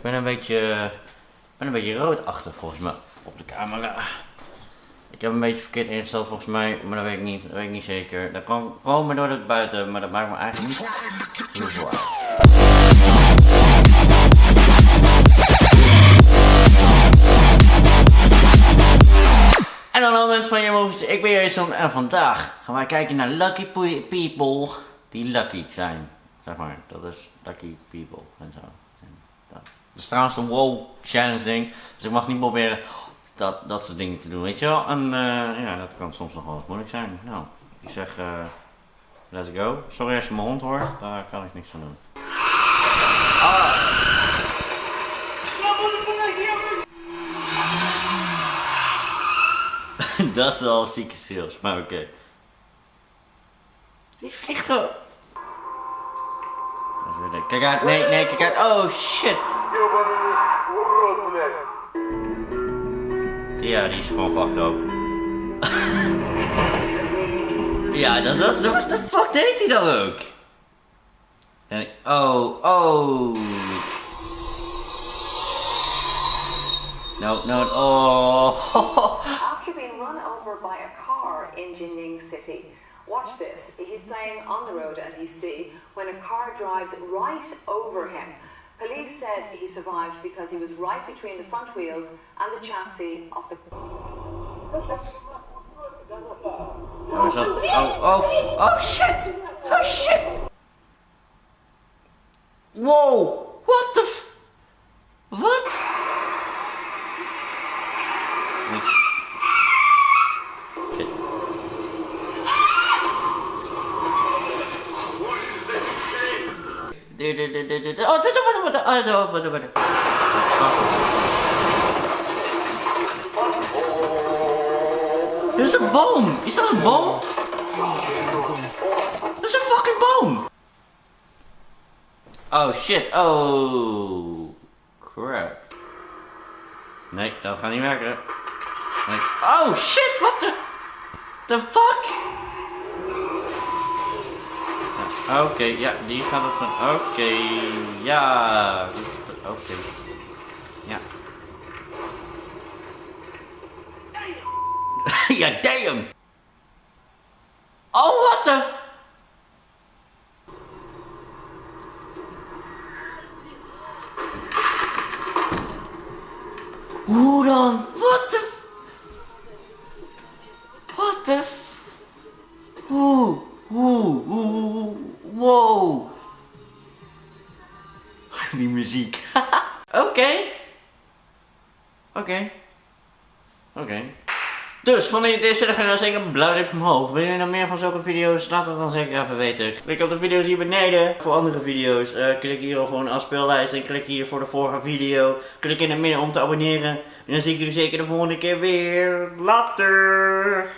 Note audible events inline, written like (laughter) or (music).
Ik ben een beetje, ben een beetje roodachtig volgens mij op de camera. Ik heb een beetje verkeerd ingesteld volgens mij, maar dat weet ik niet, dat weet ik niet zeker. Dat kan komen door het buiten, maar dat maakt me eigenlijk niet veel uit. En hallo mensen van Movies, ik ben Jason en vandaag gaan wij kijken naar Lucky Pe- People die lucky zijn. Zeg maar, dat is Lucky People en zo. Dat is trouwens een wow challenge ding, dus ik mag niet proberen dat, dat soort dingen te doen, weet je wel. En eh, ja, dat kan soms nog wel eens moeilijk zijn. Nou, ik zeg, eh let's go. Sorry als je mijn hond hoort, daar kan ik niks van doen. (laughs) dat is wel zieke sales, maar oké. Die vliegt gewoon. Kijk uit, nee, nee, kijk uit. Oh shit. Ja, die is gewoon fucked (laughs) ja, dat was. What the fuck deed hij dan ook? En, oh, oh. No, no, oh. (laughs) After being run over by a car in Jining City. Watch this. He's playing on the road, as you see, when a car drives right over him. Police said he survived because he was right between the front wheels and the chassis of the. Oh, is dat... Oh, oh, oh shit! Oh shit! Wow! What the f... Wat? Is een boom! Is dat een boom? Is een fucking boom! Oh shit, oh. Crap. Nee, dat gaat niet werken. Oh shit, what the... The fuck? Ja, Oké, ja, die gaat op zijn... Oké, ja. dit is- Oké. Ja. (laughs) ja, damn! Oh, what the... Hoe dan? The... What the... Hoe? Hoe? (laughs) Die muziek. (laughs) Oké. Oké. Oké. Dus, vond je deze video dan zeker een blauw duimpje omhoog. Wil je nog meer van zulke video's? Laat het dan zeker even weten. Klik op de video's hier beneden voor andere video's. Eh, klik hier voor een afspeellijst en klik hier voor de vorige video. Klik in het midden om te abonneren. En dan zie ik jullie zeker de volgende keer weer. Later!